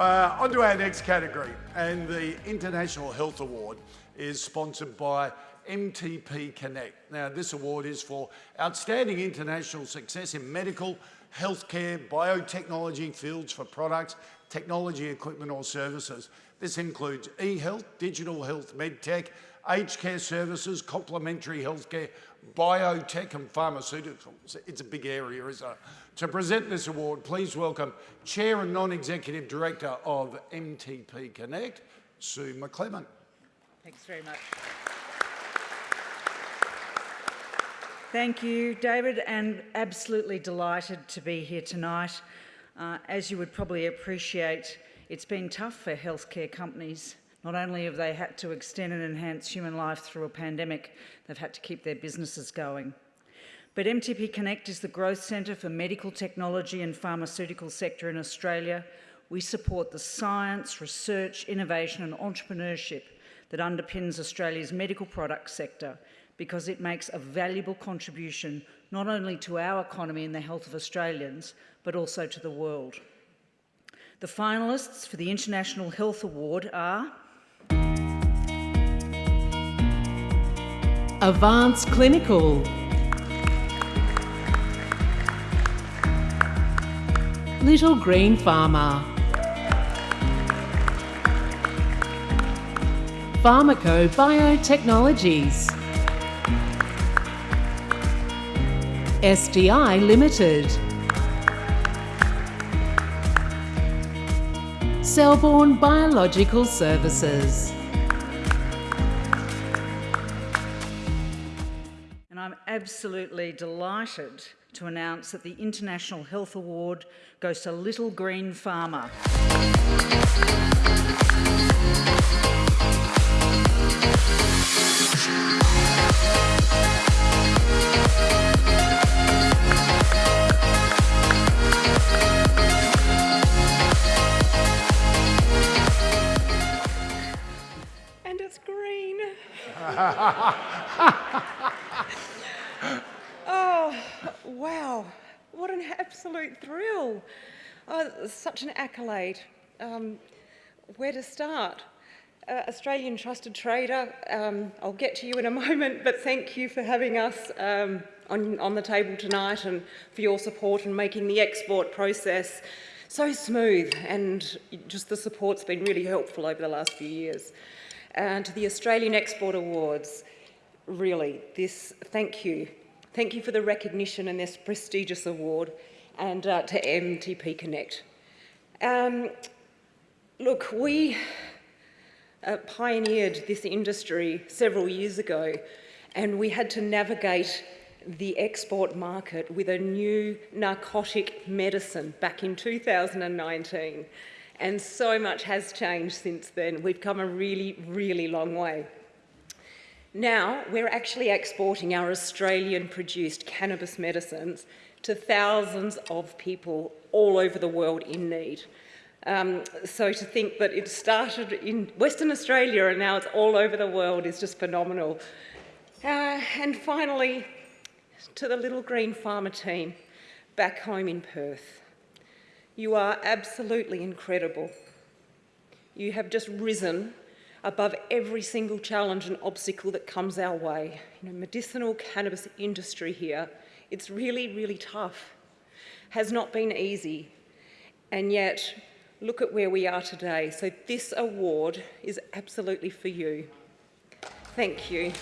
Uh, on to our next category, and the International Health Award is sponsored by MTP Connect. Now, this award is for outstanding international success in medical, healthcare, biotechnology fields for products, technology, equipment or services. This includes e-health, digital health, medtech, aged care services, complementary healthcare, biotech and pharmaceuticals. It's a big area, isn't it? To present this award, please welcome Chair and Non-Executive Director of MTP Connect, Sue MacLeman. Thanks very much. Thank you, David, and absolutely delighted to be here tonight. Uh, as you would probably appreciate, it's been tough for healthcare companies. Not only have they had to extend and enhance human life through a pandemic, they've had to keep their businesses going. But MTP Connect is the growth centre for medical technology and pharmaceutical sector in Australia. We support the science, research, innovation and entrepreneurship that underpins Australia's medical product sector because it makes a valuable contribution not only to our economy and the health of Australians, but also to the world. The finalists for the International Health Award are Avance Clinical. Little Green Pharma. Pharmako Biotechnologies. SDI Limited. Selborne Biological Services And I'm absolutely delighted to announce that the International Health Award goes to Little Green Pharma. And it's green. an absolute thrill. Oh, such an accolade. Um, where to start? Uh, Australian Trusted Trader, um, I'll get to you in a moment, but thank you for having us um, on, on the table tonight and for your support in making the export process so smooth and just the support's been really helpful over the last few years. And to the Australian Export Awards, really, this, thank you. Thank you for the recognition and this prestigious award and uh, to MTP Connect. Um, look, we uh, pioneered this industry several years ago and we had to navigate the export market with a new narcotic medicine back in 2019. And so much has changed since then. We've come a really, really long way. Now, we're actually exporting our Australian-produced cannabis medicines to thousands of people all over the world in need. Um, so to think that it started in Western Australia and now it's all over the world is just phenomenal. Uh, and finally, to the Little Green Pharma team back home in Perth. You are absolutely incredible. You have just risen above every single challenge and obstacle that comes our way. You know, medicinal cannabis industry here, it's really, really tough. Has not been easy. And yet, look at where we are today. So this award is absolutely for you. Thank you.